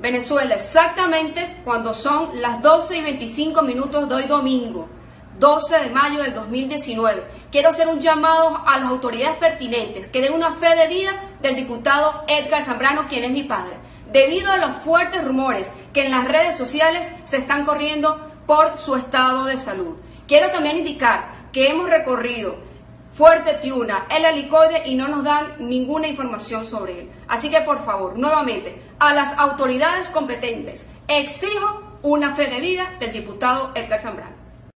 Venezuela, exactamente cuando son las 12 y 25 minutos de hoy domingo, 12 de mayo del 2019. Quiero hacer un llamado a las autoridades pertinentes que den una fe de vida del diputado Edgar Zambrano, quien es mi padre, debido a los fuertes rumores que en las redes sociales se están corriendo por su estado de salud. Quiero también indicar que hemos recorrido Fuerte Tiuna, el helicoide y no nos dan ninguna información sobre él. Así que por favor, nuevamente, a las autoridades competentes, exijo una fe de vida del diputado Edgar Zambrano.